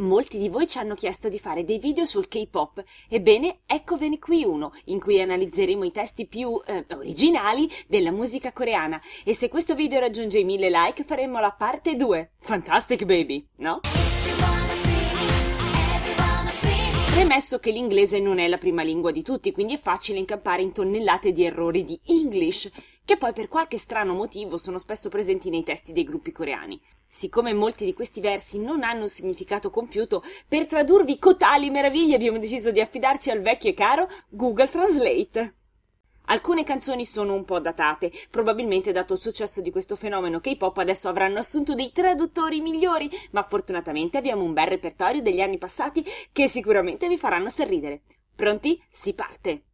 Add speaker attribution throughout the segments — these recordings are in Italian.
Speaker 1: Molti di voi ci hanno chiesto di fare dei video sul K-pop. Ebbene, eccovene qui uno, in cui analizzeremo i testi più eh, originali della musica coreana. E se questo video raggiunge i mille like, faremo la parte 2. Fantastic baby, no? Premesso che l'inglese non è la prima lingua di tutti, quindi è facile incappare in tonnellate di errori di English, che poi per qualche strano motivo sono spesso presenti nei testi dei gruppi coreani. Siccome molti di questi versi non hanno un significato compiuto, per tradurvi cotali meraviglie abbiamo deciso di affidarci al vecchio e caro Google Translate. Alcune canzoni sono un po' datate, probabilmente dato il successo di questo fenomeno K-pop adesso avranno assunto dei traduttori migliori, ma fortunatamente abbiamo un bel repertorio degli anni passati che sicuramente vi faranno sorridere. Pronti? Si parte!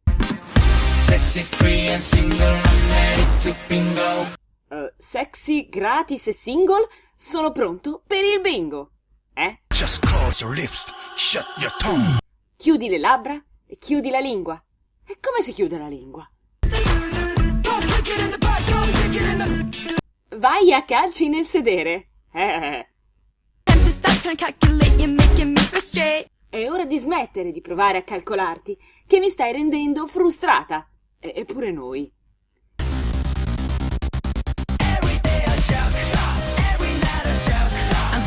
Speaker 1: Sexy, free and single, I'm ready to bingo. Uh, sexy, gratis e single? Sono pronto per il bingo! Eh? Just close your lips, shut your tongue. Chiudi le labbra e chiudi la lingua. E come si chiude la lingua? Vai a calci nel sedere. Eh. È ora di smettere di provare a calcolarti, che mi stai rendendo frustrata. E- eppure noi.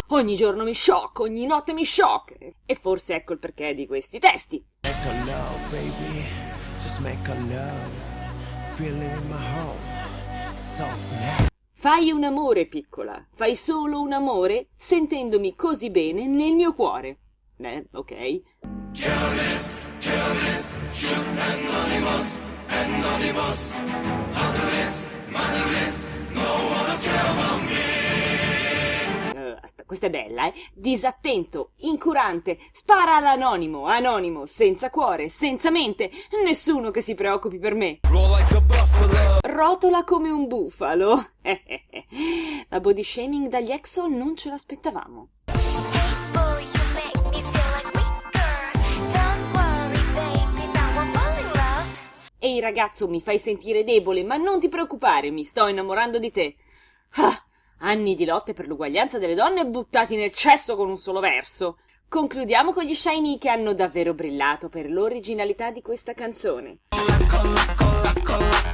Speaker 1: Ogni giorno mi sciocco, ogni notte mi sciocco. E forse ecco il perché di questi testi. Make a love. Fai un amore, piccola, fai solo un amore sentendomi così bene nel mio cuore. Eh, ok. Careless, careless, shoot anonymous, anonymous, otherless, motherless, no one care about me. Uh, aspetta, questa è bella, eh? Disattento, incurante, spara all'anonimo, anonimo, senza cuore, senza mente, nessuno che si preoccupi per me. Rotola come un bufalo. La body shaming dagli Exo non ce l'aspettavamo. Ehi ragazzo, mi fai sentire debole, ma non ti preoccupare, mi sto innamorando di te. Ah, anni di lotte per l'uguaglianza delle donne buttati nel cesso con un solo verso. Concludiamo con gli Shiny che hanno davvero brillato per l'originalità di questa canzone. Colla, colla, colla,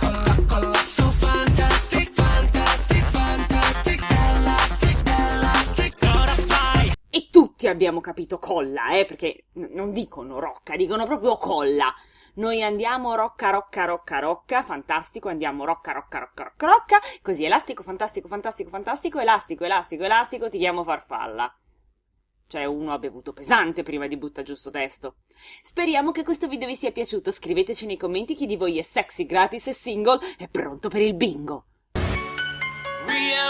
Speaker 1: tutti abbiamo capito colla, eh, perché non dicono rocca, dicono proprio colla. Noi andiamo rocca, rocca, rocca, rocca, fantastico, andiamo rocca, rocca, rocca, rocca, rocca, così elastico, fantastico, fantastico, fantastico, elastico, elastico, elastico, ti chiamo farfalla. Cioè uno ha bevuto pesante prima di butta giusto testo. Speriamo che questo video vi sia piaciuto. Scriveteci nei commenti chi di voi è sexy, gratis e single e pronto per il bingo. Real.